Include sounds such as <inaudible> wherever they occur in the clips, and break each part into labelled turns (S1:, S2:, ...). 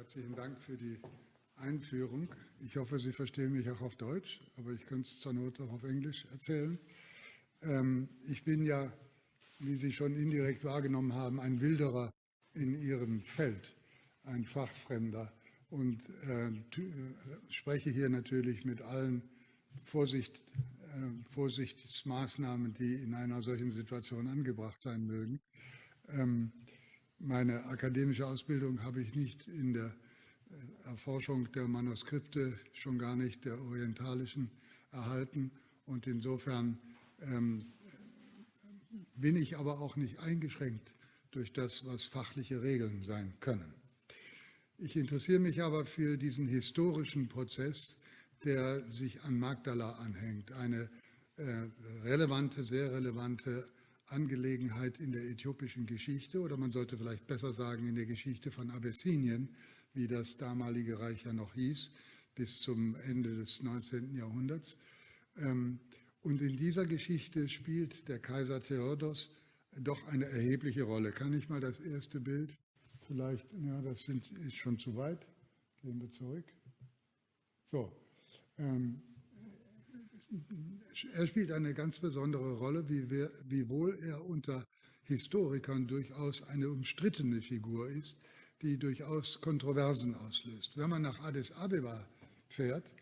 S1: Herzlichen Dank für die Einführung. Ich hoffe, Sie verstehen mich auch auf Deutsch, aber ich könnte es zur Not auch auf Englisch erzählen. Ähm, ich bin ja, wie Sie schon indirekt wahrgenommen haben, ein Wilderer in Ihrem Feld, ein Fachfremder und äh, äh spreche hier natürlich mit allen Vorsicht, äh, Vorsichtsmaßnahmen, die in einer solchen Situation angebracht sein mögen. Meine akademische Ausbildung habe ich nicht in der äh, Erforschung der Manuskripte, schon gar nicht der orientalischen, erhalten. Und insofern ähm, bin ich aber auch nicht eingeschränkt durch das, was fachliche Regeln sein können. Ich interessiere mich aber für diesen historischen Prozess, der sich an Magdala anhängt. Eine äh, relevante, sehr relevante Angelegenheit in der äthiopischen Geschichte oder man sollte vielleicht besser sagen in der Geschichte von Abessinien, wie das damalige Reich ja noch hieß, bis zum Ende des 19. Jahrhunderts. Ähm, und in dieser Geschichte spielt der Kaiser Theodos doch eine erhebliche Rolle. Kann ich mal das erste Bild? Vielleicht, ja, das sind, ist schon zu weit. Gehen wir zurück. So, ähm, er spielt eine ganz besondere Rolle, wiewohl er unter Historikern durchaus eine umstrittene Figur ist, die durchaus Kontroversen auslöst. Wenn man nach Addis Abeba fährt,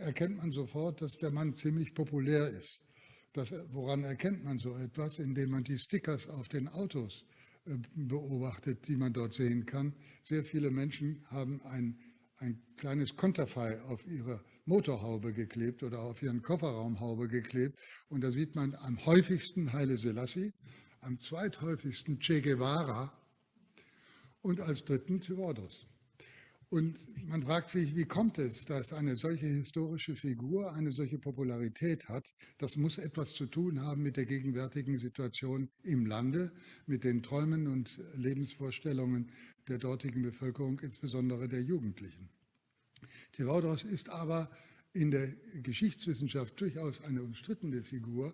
S1: erkennt man sofort, dass der Mann ziemlich populär ist. Das, woran erkennt man so etwas? Indem man die Stickers auf den Autos äh, beobachtet, die man dort sehen kann. Sehr viele Menschen haben ein, ein kleines Konterfei auf ihre Motorhaube geklebt oder auf ihren Kofferraumhaube geklebt. Und da sieht man am häufigsten Haile Selassie, am zweithäufigsten Che Guevara und als dritten Theodos. Und man fragt sich, wie kommt es, dass eine solche historische Figur eine solche Popularität hat? Das muss etwas zu tun haben mit der gegenwärtigen Situation im Lande, mit den Träumen und Lebensvorstellungen der dortigen Bevölkerung, insbesondere der Jugendlichen. Theodoros ist aber in der Geschichtswissenschaft durchaus eine umstrittene Figur,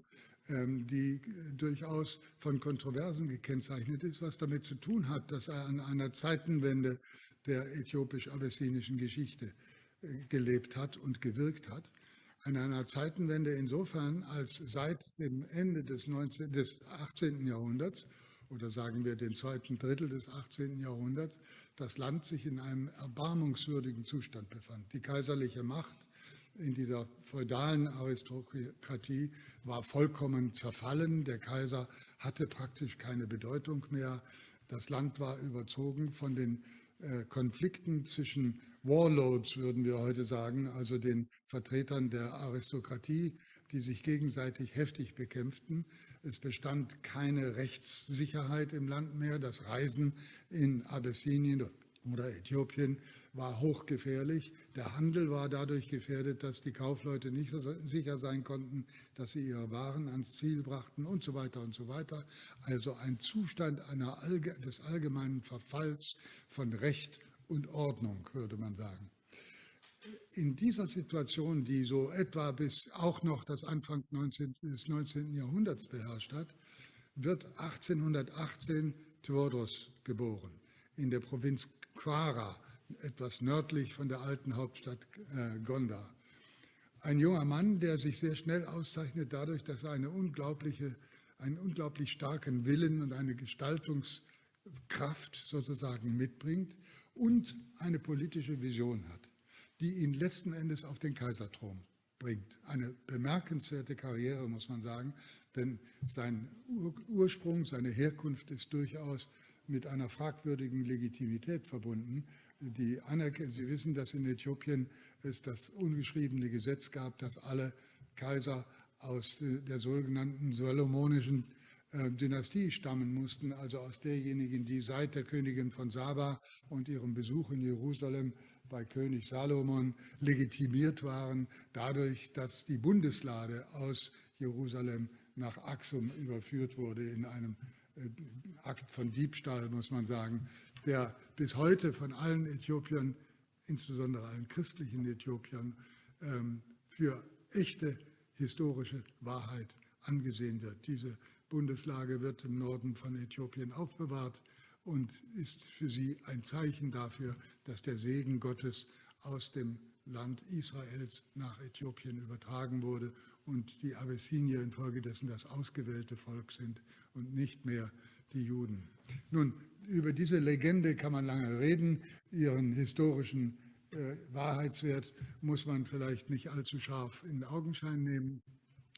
S1: ähm, die durchaus von Kontroversen gekennzeichnet ist, was damit zu tun hat, dass er an einer Zeitenwende der äthiopisch-abessinischen Geschichte äh, gelebt hat und gewirkt hat. An einer Zeitenwende insofern, als seit dem Ende des, 19, des 18. Jahrhunderts oder sagen wir den zweiten Drittel des 18. Jahrhunderts, das Land sich in einem erbarmungswürdigen Zustand befand. Die kaiserliche Macht in dieser feudalen Aristokratie war vollkommen zerfallen. Der Kaiser hatte praktisch keine Bedeutung mehr. Das Land war überzogen von den Konflikten zwischen Warlords, würden wir heute sagen, also den Vertretern der Aristokratie, die sich gegenseitig heftig bekämpften. Es bestand keine Rechtssicherheit im Land mehr. Das Reisen in Abessinien oder Äthiopien war hochgefährlich. Der Handel war dadurch gefährdet, dass die Kaufleute nicht sicher sein konnten, dass sie ihre Waren ans Ziel brachten und so weiter und so weiter. Also ein Zustand einer, des allgemeinen Verfalls von Recht und Ordnung, würde man sagen in dieser Situation, die so etwa bis auch noch das Anfang 19, des 19. Jahrhunderts beherrscht hat, wird 1818 Theodos geboren in der Provinz Quara, etwas nördlich von der alten Hauptstadt äh, Gondar. Ein junger Mann, der sich sehr schnell auszeichnet dadurch, dass er eine unglaubliche, einen unglaublich starken Willen und eine Gestaltungskraft sozusagen mitbringt und eine politische Vision hat die ihn letzten Endes auf den Kaiserthron bringt. Eine bemerkenswerte Karriere, muss man sagen, denn sein Ursprung, seine Herkunft ist durchaus mit einer fragwürdigen Legitimität verbunden. Die Sie wissen, dass in Äthiopien es das ungeschriebene Gesetz gab, dass alle Kaiser aus der sogenannten salomonischen äh, Dynastie stammen mussten, also aus derjenigen, die seit der Königin von Saba und ihrem Besuch in Jerusalem bei König Salomon legitimiert waren, dadurch, dass die Bundeslade aus Jerusalem nach Axum überführt wurde in einem äh, Akt von Diebstahl, muss man sagen, der bis heute von allen Äthiopiern, insbesondere allen christlichen Äthiopiern, ähm, für echte historische Wahrheit angesehen wird. Diese Bundeslage wird im Norden von Äthiopien aufbewahrt und ist für sie ein Zeichen dafür, dass der Segen Gottes aus dem Land Israels nach Äthiopien übertragen wurde und die Abessinier infolgedessen das ausgewählte Volk sind und nicht mehr die Juden. Nun, über diese Legende kann man lange reden. Ihren historischen äh, Wahrheitswert muss man vielleicht nicht allzu scharf in Augenschein nehmen.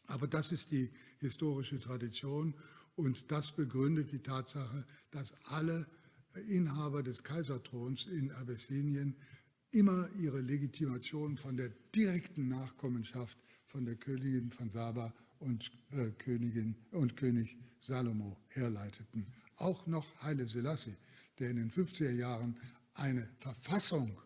S1: Aber das ist die historische Tradition und das begründet die Tatsache, dass alle Inhaber des Kaiserthrons in Abessinien immer ihre Legitimation von der direkten Nachkommenschaft von der Königin von Saba und, äh, Königin, und König Salomo herleiteten. Auch noch Haile Selassie, der in den 50er Jahren eine Verfassung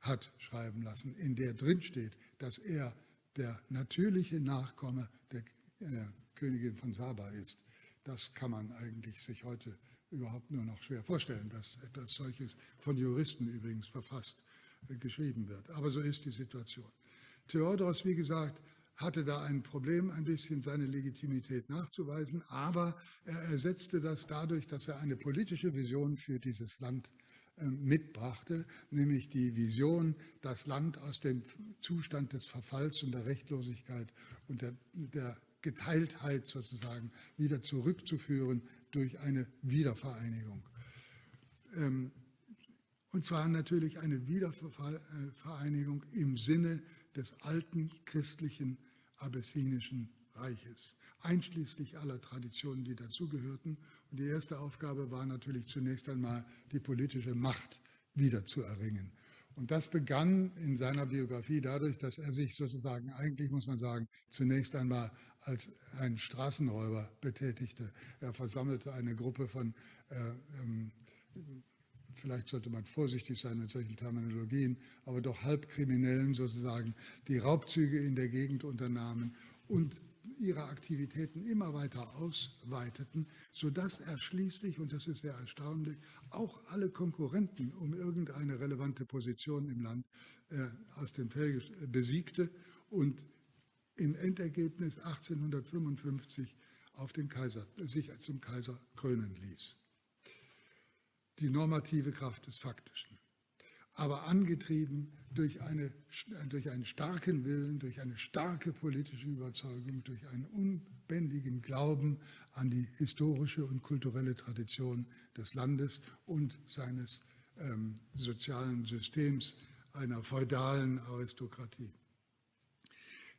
S1: hat schreiben lassen, in der drinsteht, dass er der natürliche Nachkomme der äh, Königin von Saba ist. Das kann man eigentlich sich heute überhaupt nur noch schwer vorstellen, dass etwas solches von Juristen übrigens verfasst äh, geschrieben wird. Aber so ist die Situation. Theodoros, wie gesagt, hatte da ein Problem, ein bisschen seine Legitimität nachzuweisen, aber er ersetzte das dadurch, dass er eine politische Vision für dieses Land äh, mitbrachte, nämlich die Vision, das Land aus dem Zustand des Verfalls und der Rechtlosigkeit und der, der Geteiltheit sozusagen wieder zurückzuführen durch eine Wiedervereinigung. Ähm, und zwar natürlich eine Wiedervereinigung im Sinne des alten christlichen abessinischen Reiches, einschließlich aller Traditionen, die dazugehörten. Und die erste Aufgabe war natürlich zunächst einmal, die politische Macht wiederzuerringen. Und das begann in seiner Biografie dadurch, dass er sich sozusagen, eigentlich muss man sagen, zunächst einmal als ein Straßenräuber betätigte. Er versammelte eine Gruppe von äh, ähm, vielleicht sollte man vorsichtig sein mit solchen Terminologien, aber doch Halbkriminellen sozusagen, die Raubzüge in der Gegend unternahmen und ihre Aktivitäten immer weiter ausweiteten, sodass er schließlich, und das ist sehr erstaunlich, auch alle Konkurrenten um irgendeine relevante Position im Land äh, aus dem Feld besiegte und im Endergebnis 1855 auf den Kaiser, sich zum Kaiser krönen ließ die normative Kraft des Faktischen, aber angetrieben durch, eine, durch einen starken Willen, durch eine starke politische Überzeugung, durch einen unbändigen Glauben an die historische und kulturelle Tradition des Landes und seines ähm, sozialen Systems einer feudalen Aristokratie.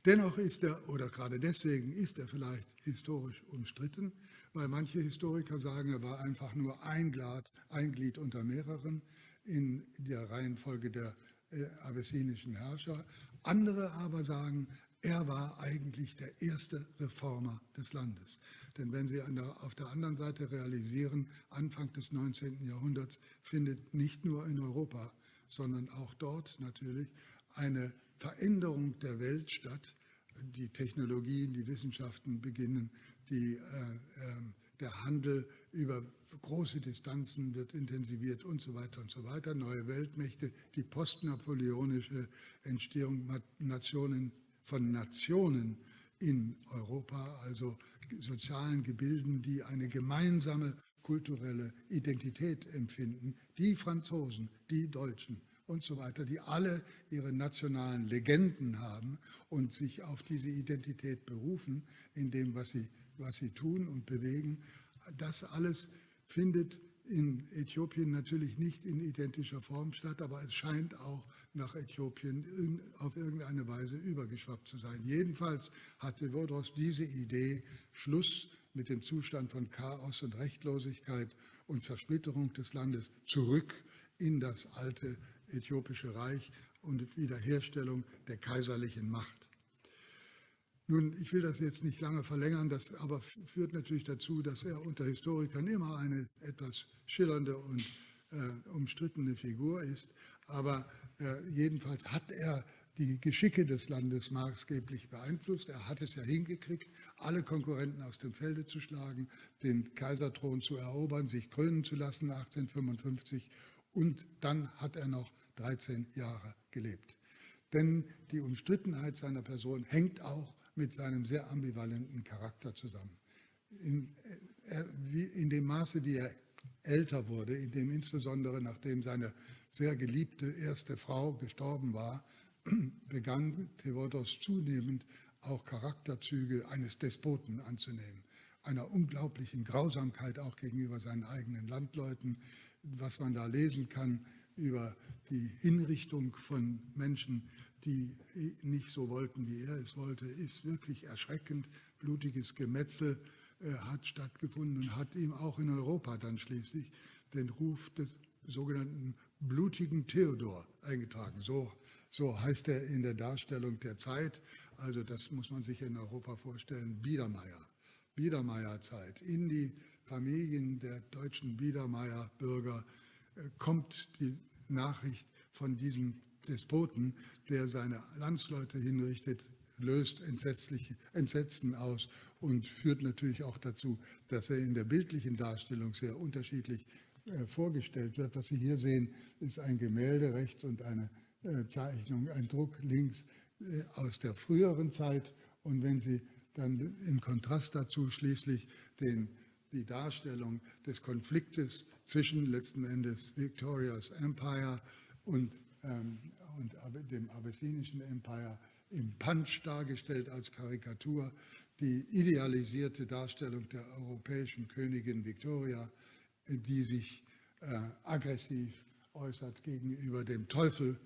S1: Dennoch ist er, oder gerade deswegen ist er vielleicht historisch umstritten, weil manche Historiker sagen, er war einfach nur ein, Glad, ein Glied unter mehreren in der Reihenfolge der äh, abessinischen Herrscher. Andere aber sagen, er war eigentlich der erste Reformer des Landes. Denn wenn Sie der, auf der anderen Seite realisieren, Anfang des 19. Jahrhunderts findet nicht nur in Europa, sondern auch dort natürlich eine Veränderung der Welt statt. Die Technologien, die Wissenschaften beginnen die, äh, ähm, der Handel über große Distanzen wird intensiviert und so weiter und so weiter. Neue Weltmächte, die postnapoleonische Entstehung Nationen, von Nationen in Europa, also sozialen Gebilden, die eine gemeinsame kulturelle Identität empfinden. Die Franzosen, die Deutschen und so weiter, die alle ihre nationalen Legenden haben und sich auf diese Identität berufen in dem, was sie was sie tun und bewegen. Das alles findet in Äthiopien natürlich nicht in identischer Form statt, aber es scheint auch nach Äthiopien in, auf irgendeine Weise übergeschwappt zu sein. Jedenfalls hatte Wodros diese Idee, Schluss mit dem Zustand von Chaos und Rechtlosigkeit und Zersplitterung des Landes zurück in das alte äthiopische Reich und Wiederherstellung der kaiserlichen Macht. Nun, ich will das jetzt nicht lange verlängern, das aber führt natürlich dazu, dass er unter Historikern immer eine etwas schillernde und äh, umstrittene Figur ist. Aber äh, jedenfalls hat er die Geschicke des Landes maßgeblich beeinflusst. Er hat es ja hingekriegt, alle Konkurrenten aus dem Felde zu schlagen, den Kaiserthron zu erobern, sich krönen zu lassen 1855 und dann hat er noch 13 Jahre gelebt. Denn die Umstrittenheit seiner Person hängt auch mit seinem sehr ambivalenten Charakter zusammen. In, äh, in dem Maße, wie er älter wurde, in dem insbesondere nachdem seine sehr geliebte erste Frau gestorben war, <clears throat> begann Theodoros zunehmend auch Charakterzüge eines Despoten anzunehmen, einer unglaublichen Grausamkeit auch gegenüber seinen eigenen Landleuten, was man da lesen kann über die Hinrichtung von Menschen, die nicht so wollten, wie er es wollte, ist wirklich erschreckend. Blutiges Gemetzel äh, hat stattgefunden und hat ihm auch in Europa dann schließlich den Ruf des sogenannten blutigen Theodor eingetragen. So, so heißt er in der Darstellung der Zeit. Also das muss man sich in Europa vorstellen. Biedermeier, Biedermeierzeit. In die Familien der deutschen Biedermeier-Bürger äh, kommt die Nachricht von diesem Despoten, der seine Landsleute hinrichtet, löst entsetzliche, Entsetzen aus und führt natürlich auch dazu, dass er in der bildlichen Darstellung sehr unterschiedlich äh, vorgestellt wird. Was Sie hier sehen, ist ein Gemälde rechts und eine äh, Zeichnung, ein Druck links aus der früheren Zeit. Und wenn Sie dann im Kontrast dazu schließlich den, die Darstellung des Konfliktes zwischen letzten Endes Victorias Empire und, ähm, und dem abessinischen Empire im Punch dargestellt als Karikatur, die idealisierte Darstellung der europäischen Königin Victoria, die sich äh, aggressiv äußert gegenüber dem Teufel,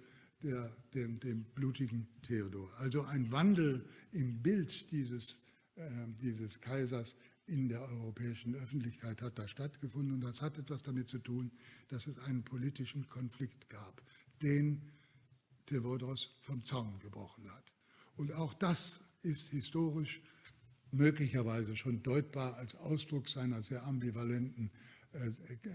S1: der, dem, dem, blutigen Theodor. Also ein Wandel im Bild dieses, äh, dieses Kaisers in der europäischen Öffentlichkeit hat da stattgefunden. Und das hat etwas damit zu tun, dass es einen politischen Konflikt gab, den Theodoros vom Zaun gebrochen hat. Und auch das ist historisch möglicherweise schon deutbar als Ausdruck seiner sehr ambivalenten,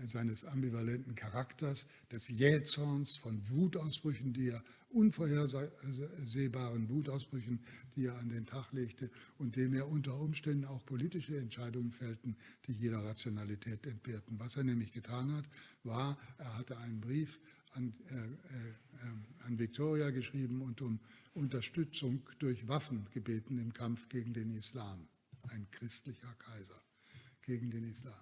S1: seines ambivalenten Charakters, des Jähzorns, von Wutausbrüchen, die er unvorhersehbaren Wutausbrüchen, die er an den Tag legte und dem er unter Umständen auch politische Entscheidungen fällten, die jeder Rationalität entbehrten. Was er nämlich getan hat, war, er hatte einen Brief an, äh, äh, an Victoria geschrieben und um Unterstützung durch Waffen gebeten im Kampf gegen den Islam. Ein christlicher Kaiser gegen den Islam.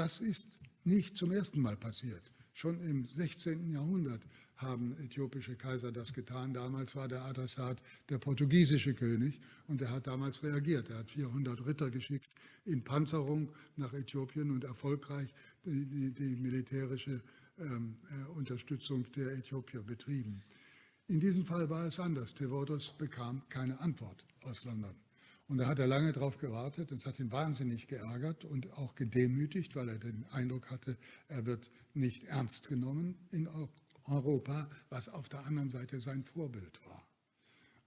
S1: Das ist nicht zum ersten Mal passiert. Schon im 16. Jahrhundert haben äthiopische Kaiser das getan. Damals war der Adressat der portugiesische König und er hat damals reagiert. Er hat 400 Ritter geschickt in Panzerung nach Äthiopien und erfolgreich die, die, die militärische ähm, äh, Unterstützung der Äthiopier betrieben. In diesem Fall war es anders. Tevodos bekam keine Antwort aus London. Und da hat er lange darauf gewartet. Das hat ihn wahnsinnig geärgert und auch gedemütigt, weil er den Eindruck hatte, er wird nicht ernst genommen in Europa, was auf der anderen Seite sein Vorbild war.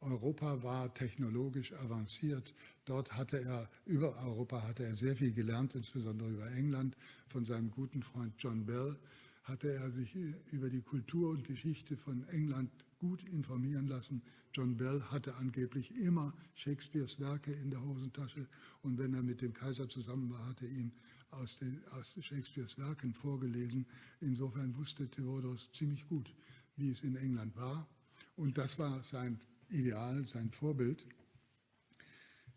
S1: Europa war technologisch avanciert. Dort hatte er, über Europa hatte er sehr viel gelernt, insbesondere über England, von seinem guten Freund John Bell, hatte er sich über die Kultur und Geschichte von England gut informieren lassen. John Bell hatte angeblich immer Shakespeares Werke in der Hosentasche und wenn er mit dem Kaiser zusammen war, hatte er ihm aus, den, aus Shakespeares Werken vorgelesen. Insofern wusste Theodoros ziemlich gut, wie es in England war und das war sein Ideal, sein Vorbild.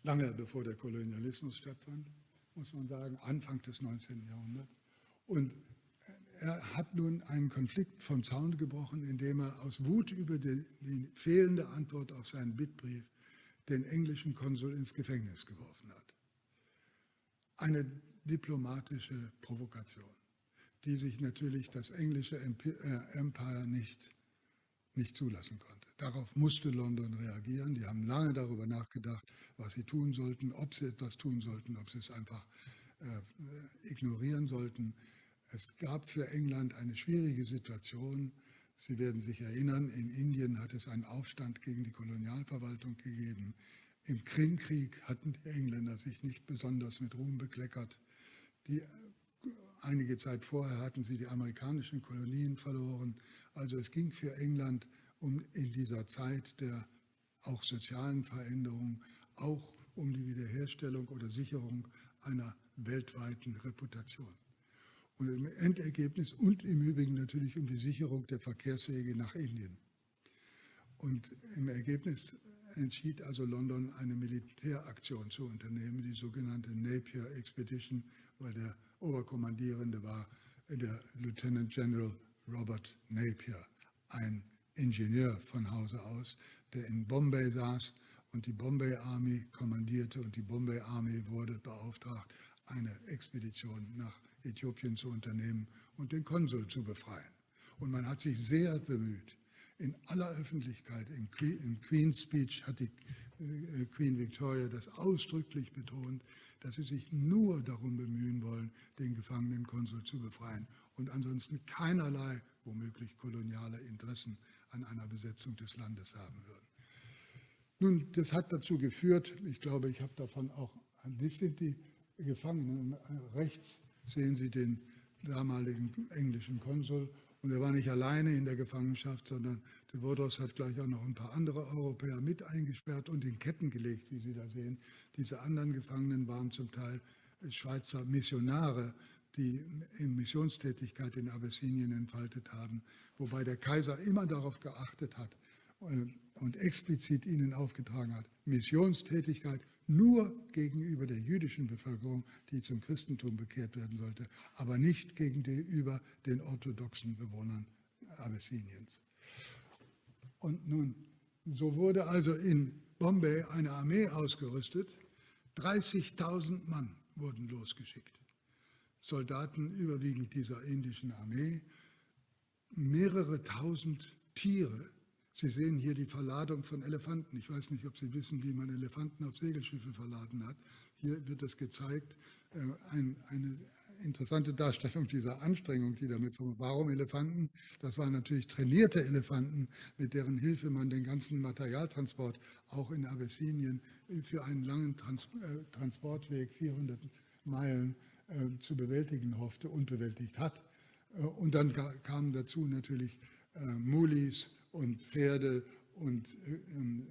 S1: Lange bevor der Kolonialismus stattfand, muss man sagen, Anfang des 19. Jahrhunderts. Und er hat nun einen Konflikt vom Zaun gebrochen, indem er aus Wut über die, die, fehlende Antwort auf seinen Bittbrief den englischen Konsul ins Gefängnis geworfen hat. Eine diplomatische Provokation, die sich natürlich das englische äh, Empire nicht, nicht zulassen konnte. Darauf musste London reagieren. Die haben lange darüber nachgedacht, was sie tun sollten, ob sie etwas tun sollten, ob sie es einfach äh, ignorieren sollten. Es gab für England eine schwierige Situation. Sie werden sich erinnern, in Indien hat es einen Aufstand gegen die Kolonialverwaltung gegeben. Im Krimkrieg hatten die Engländer sich nicht besonders mit Ruhm bekleckert. Die, einige Zeit vorher hatten sie die amerikanischen Kolonien verloren. Also es ging für England um in dieser Zeit der auch sozialen Veränderung, auch um die Wiederherstellung oder Sicherung einer weltweiten Reputation. Und im Endergebnis und im Übrigen natürlich um die Sicherung der Verkehrswege nach Indien. Und im Ergebnis entschied also London, eine Militäraktion zu unternehmen, die sogenannte Napier Expedition, weil der Oberkommandierende war der Lieutenant General Robert Napier, ein Ingenieur von Hause aus, der in Bombay saß und die Bombay Army kommandierte und die Bombay Army wurde beauftragt, eine Expedition nach Äthiopien zu unternehmen und den Konsul zu befreien. Und man hat sich sehr bemüht. In aller Öffentlichkeit, in, Queen's Speech hat die äh, Queen Victoria das ausdrücklich betont, dass sie sich nur darum bemühen wollen, den gefangenen Konsul zu befreien und ansonsten keinerlei, womöglich koloniale Interessen an einer Besetzung des Landes haben würden. Nun, das hat dazu geführt, ich glaube, ich habe davon auch, das sind die Gefangenen, rechts sehen Sie den damaligen englischen Konsul und er war nicht alleine in der Gefangenschaft, sondern de Wodos hat gleich auch noch ein paar andere Europäer mit eingesperrt und in Ketten gelegt, wie Sie da sehen. Diese anderen Gefangenen waren zum Teil Schweizer Missionare, die in Missionstätigkeit in Abessinien entfaltet haben, wobei der Kaiser immer darauf geachtet hat äh, und explizit ihnen aufgetragen hat, Missionstätigkeit nur gegenüber der jüdischen Bevölkerung, die zum Christentum bekehrt werden sollte, aber nicht gegenüber den orthodoxen Bewohnern Abessiniens. Und nun, so wurde also in Bombay eine Armee ausgerüstet, 30.000 Mann wurden losgeschickt. Soldaten überwiegend dieser indischen Armee, mehrere tausend Tiere, Sie sehen hier die Verladung von Elefanten. Ich weiß nicht, ob Sie wissen, wie man Elefanten auf Segelschiffe verladen hat. Hier wird es gezeigt, äh, eine interessante Darstellung dieser Anstrengung, die damit verbunden Warum Elefanten? Das waren natürlich trainierte Elefanten, mit deren Hilfe man den ganzen Materialtransport auch in Abessinien für einen langen Trans äh, Transportweg, 400 Meilen, äh, zu bewältigen hoffte und bewältigt hat. Und dann kamen dazu natürlich Mulis, und Pferde und äh, ähm,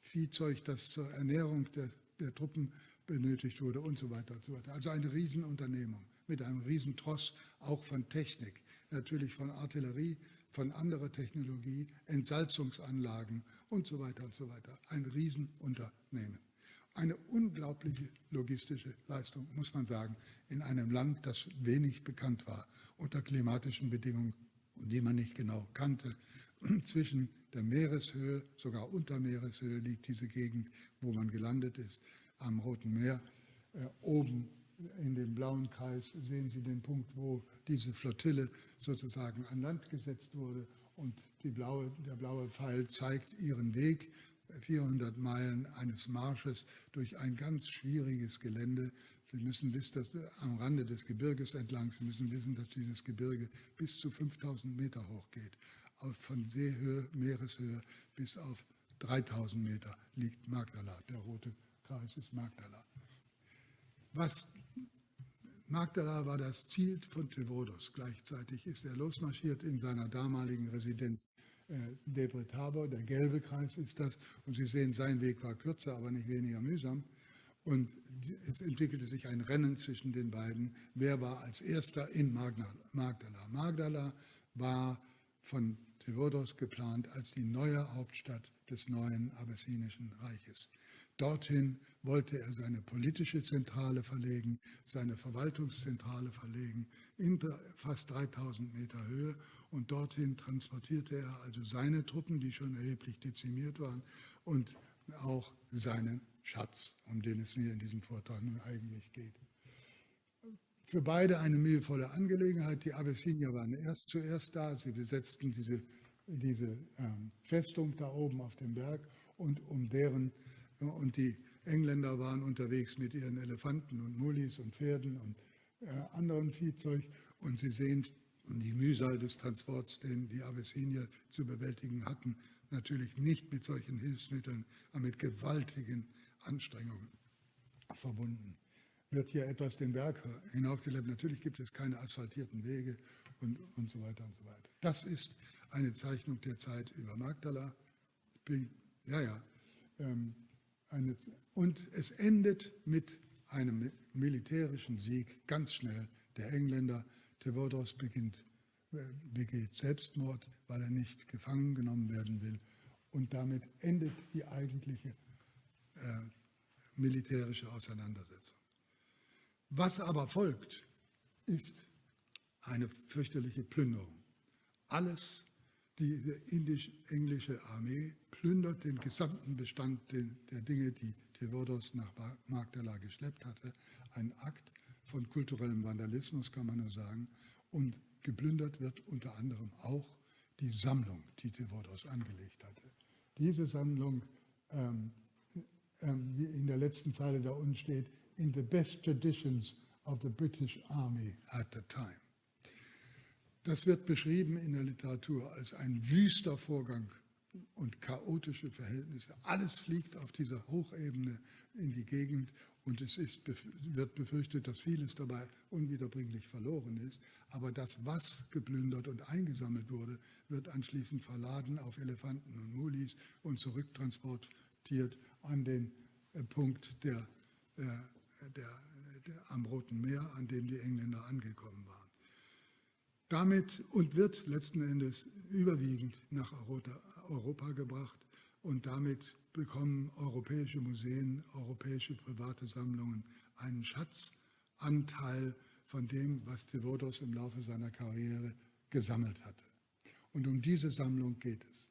S1: Viehzeug, das zur Ernährung der, der, Truppen benötigt wurde und so weiter und so weiter. Also eine Riesenunternehmung mit einem Riesentross, auch von Technik, natürlich von Artillerie, von anderer Technologie, Entsalzungsanlagen und so weiter und so weiter. Ein Riesenunternehmen. Eine unglaubliche logistische Leistung, muss man sagen, in einem Land, das wenig bekannt war unter klimatischen Bedingungen die man nicht genau kannte. <clears throat> Zwischen der Meereshöhe, sogar unter Meereshöhe liegt diese Gegend, wo man gelandet ist, am Roten Meer. Äh, oben in dem blauen Kreis sehen Sie den Punkt, wo diese Flottille sozusagen an Land gesetzt wurde und blaue, der blaue Pfeil zeigt ihren Weg, 400 Meilen eines Marsches durch ein ganz schwieriges Gelände, Sie müssen wissen, dass am Rande des Gebirges entlang, Sie müssen wissen, dass dieses Gebirge bis zu 5000 Meter hoch geht. Von Seehöhe, Meereshöhe bis auf 3000 Meter liegt Magdala. Der rote Kreis ist Magdala. Was Magdala war das Ziel von Tevodos. Gleichzeitig ist er losmarschiert in seiner damaligen Residenz äh, Debre Tabor. Der gelbe Kreis ist das. Und Sie sehen, sein Weg war kürzer, aber nicht weniger mühsam. Und es entwickelte sich ein Rennen zwischen den beiden. Wer war als erster in Magdala? Magdala war von Theodos geplant als die neue Hauptstadt des neuen abessinischen Reiches. Dorthin wollte er seine politische Zentrale verlegen, seine Verwaltungszentrale verlegen, in fast 3000 Meter Höhe. Und dorthin transportierte er also seine Truppen, die schon erheblich dezimiert waren, und auch seinen Schatz, um den es mir in diesem Vortrag nun eigentlich geht. Für beide eine mühevolle Angelegenheit. Die Abessinier waren erst zuerst da. Sie besetzten diese, diese ähm, Festung da oben auf dem Berg und um deren und die Engländer waren unterwegs mit ihren Elefanten und Mullis und Pferden und äh, anderem Viehzeug. Und Sie sehen die Mühsal des Transports, den die Abessinier zu bewältigen hatten, natürlich nicht mit solchen Hilfsmitteln, aber mit gewaltigen Anstrengungen verbunden. Wird hier etwas den Berg hinaufgelebt? Natürlich gibt es keine asphaltierten Wege und, und so weiter und so weiter. Das ist eine Zeichnung der Zeit über Magdala. Bin, ja, ja. Ähm, eine, und es endet mit einem militärischen Sieg ganz schnell der Engländer. Tevodos beginnt, äh, begeht Selbstmord, weil er nicht gefangen genommen werden will. Und damit endet die eigentliche äh, militärische Auseinandersetzung. Was aber folgt, ist eine fürchterliche Plünderung. Alles, die indisch-englische Armee plündert den gesamten Bestand der Dinge, die Theodoros nach Magdala geschleppt hatte. Ein Akt von kulturellem Vandalismus, kann man nur sagen. Und geplündert wird unter anderem auch die Sammlung, die Theodoros angelegt hatte. Diese Sammlung, ähm, wie in der letzten Zeile da unten steht, in the best traditions of the British Army at the time. Das wird beschrieben in der Literatur als ein wüster Vorgang und chaotische Verhältnisse. Alles fliegt auf dieser Hochebene in die Gegend und es ist, wird befürchtet, dass vieles dabei unwiederbringlich verloren ist. Aber das, was geplündert und eingesammelt wurde, wird anschließend verladen auf Elefanten und Mulis und zurücktransportiert an den äh, Punkt der, äh, der, der, am Roten Meer, an dem die Engländer angekommen waren. Damit und wird letzten Endes überwiegend nach Europa, Europa gebracht und damit bekommen europäische Museen, europäische private Sammlungen einen Schatzanteil von dem, was Devotos im Laufe seiner Karriere gesammelt hatte. Und um diese Sammlung geht es.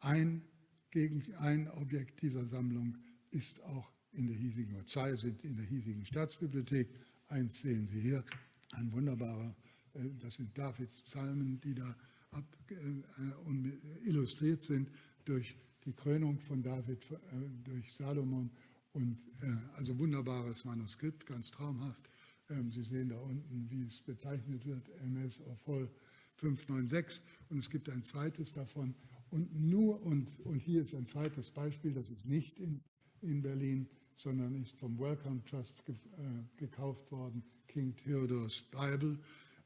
S1: Ein, gegen, ein Objekt dieser Sammlung ist auch in der hiesigen, oder zwei sind in der hiesigen Staatsbibliothek. Eins sehen Sie hier, ein wunderbarer, äh, das sind Davids Psalmen, die da ab, äh, illustriert sind durch die Krönung von David äh, durch Salomon und äh, also wunderbares Manuskript, ganz traumhaft. Ähm, Sie sehen da unten, wie es bezeichnet wird, MS of Voll 596 und es gibt ein zweites davon und nur und, und hier ist ein zweites Beispiel, das ist nicht in, in Berlin, sondern ist vom Wellcome Trust ge, äh, gekauft worden, King Theodors Bible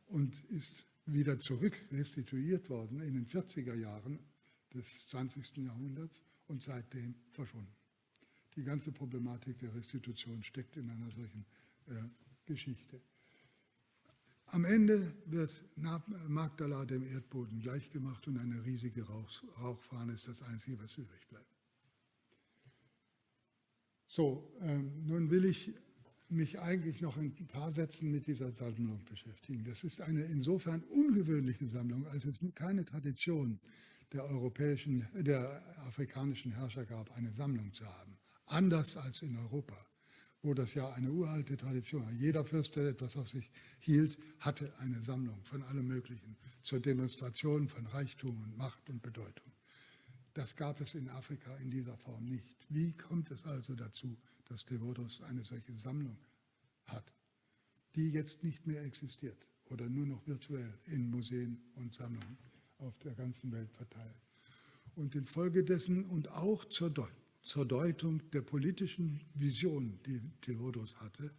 S1: und ist wieder zurück restituiert worden in den 40er Jahren des 20. Jahrhunderts und seitdem verschwunden. Die ganze Problematik der Restitution steckt in einer solchen äh, Geschichte. Am Ende wird Magdala dem Erdboden gleichgemacht und eine riesige Rauch, Rauchfahne ist das Einzige, was übrig bleibt. So, ähm, nun will ich mich eigentlich noch in ein paar Sätzen mit dieser Sammlung beschäftigen. Das ist eine insofern ungewöhnliche Sammlung, als es keine Tradition der europäischen, der afrikanischen Herrscher gab, eine Sammlung zu haben. Anders als in Europa, wo das ja eine uralte Tradition war. Jeder Fürst, der etwas auf sich hielt, hatte eine Sammlung von allem Möglichen zur Demonstration von Reichtum und Macht und Bedeutung. Das gab es in Afrika in dieser Form nicht. Wie kommt es also dazu, dass Devotos eine solche Sammlung hat, die jetzt nicht mehr existiert oder nur noch virtuell in Museen und Sammlungen auf der ganzen Welt verteilt. Und infolgedessen und auch zur, Deut zur Deutung der politischen Vision, die Theodos hatte,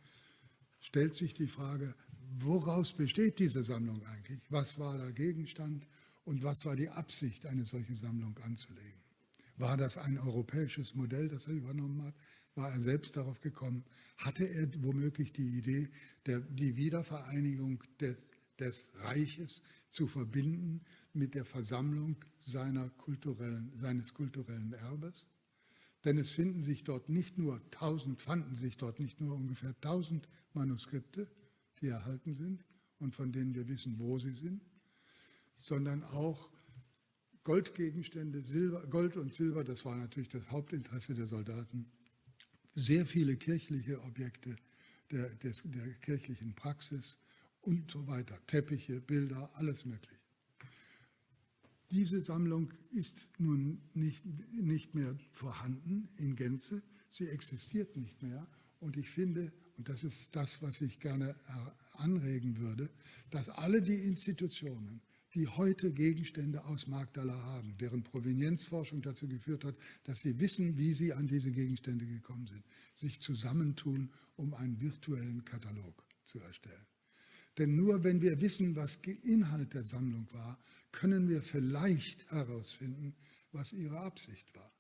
S1: stellt sich die Frage, woraus besteht diese Sammlung eigentlich? Was war der Gegenstand und was war die Absicht, eine solche Sammlung anzulegen? War das ein europäisches Modell, das er übernommen hat? War er selbst darauf gekommen? Hatte er womöglich die Idee, der, die Wiedervereinigung de, des Reiches zu verbinden mit der Versammlung seiner kulturellen, seines kulturellen Erbes. Denn es finden sich dort nicht nur tausend, fanden sich dort nicht nur ungefähr tausend Manuskripte, die erhalten sind und von denen wir wissen, wo sie sind, sondern auch Goldgegenstände, Silber, Gold und Silber, das war natürlich das Hauptinteresse der Soldaten, sehr viele kirchliche Objekte der, des, der kirchlichen Praxis und so weiter, Teppiche, Bilder, alles mögliche. Diese Sammlung ist nun nicht, nicht mehr vorhanden in Gänze, sie existiert nicht mehr. Und ich finde, und das ist das, was ich gerne anregen würde, dass alle die Institutionen, die heute Gegenstände aus Magdala haben, deren Provenienzforschung dazu geführt hat, dass sie wissen, wie sie an diese Gegenstände gekommen sind, sich zusammentun, um einen virtuellen Katalog zu erstellen. Denn nur wenn wir wissen, was Inhalt der Sammlung war, können wir vielleicht herausfinden, was ihre Absicht war.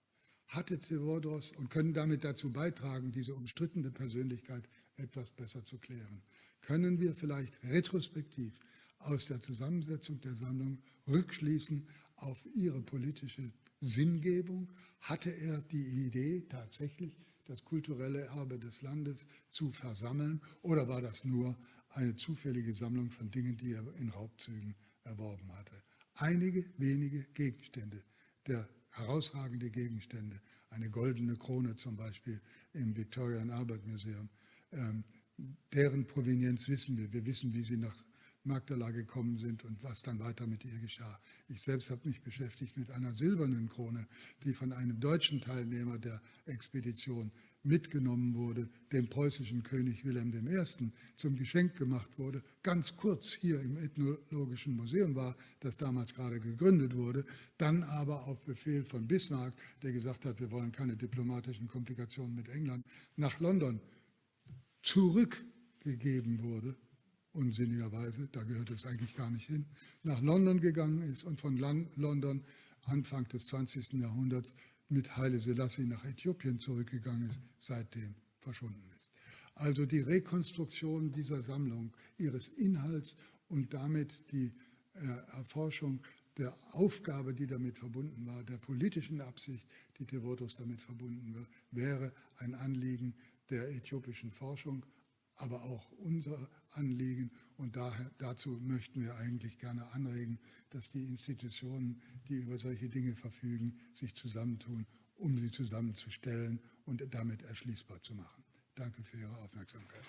S1: Hatte Theodoros und können damit dazu beitragen, diese umstrittene Persönlichkeit etwas besser zu klären. Können wir vielleicht retrospektiv aus der Zusammensetzung der Sammlung rückschließen auf ihre politische Sinngebung? Hatte er die Idee tatsächlich, das kulturelle Erbe des Landes zu versammeln oder war das nur eine zufällige Sammlung von Dingen, die er in Raubzügen erworben hatte? Einige wenige Gegenstände, der herausragende Gegenstände, eine goldene Krone zum Beispiel im Victoria and Albert Museum, ähm, deren Provenienz wissen wir. Wir wissen, wie sie nach Magdala gekommen sind und was dann weiter mit ihr geschah. Ich selbst habe mich beschäftigt mit einer silbernen Krone, die von einem deutschen Teilnehmer der Expedition mitgenommen wurde, dem preußischen König Wilhelm I. zum Geschenk gemacht wurde, ganz kurz hier im Ethnologischen Museum war, das damals gerade gegründet wurde, dann aber auf Befehl von Bismarck, der gesagt hat, wir wollen keine diplomatischen Komplikationen mit England, nach London zurückgegeben wurde unsinnigerweise, da gehört es eigentlich gar nicht hin, nach London gegangen ist und von London Anfang des 20. Jahrhunderts mit Haile Selassie nach Äthiopien zurückgegangen ist, seitdem verschwunden ist. Also die Rekonstruktion dieser Sammlung, ihres Inhalts und damit die äh, Erforschung der Aufgabe, die damit verbunden war, der politischen Absicht, die Devotos damit verbunden war, wäre ein Anliegen der äthiopischen Forschung aber auch unser Anliegen. Und daher, dazu möchten wir eigentlich gerne anregen, dass die Institutionen, die über solche Dinge verfügen, sich zusammentun, um sie zusammenzustellen und damit erschließbar zu machen. Danke für Ihre Aufmerksamkeit.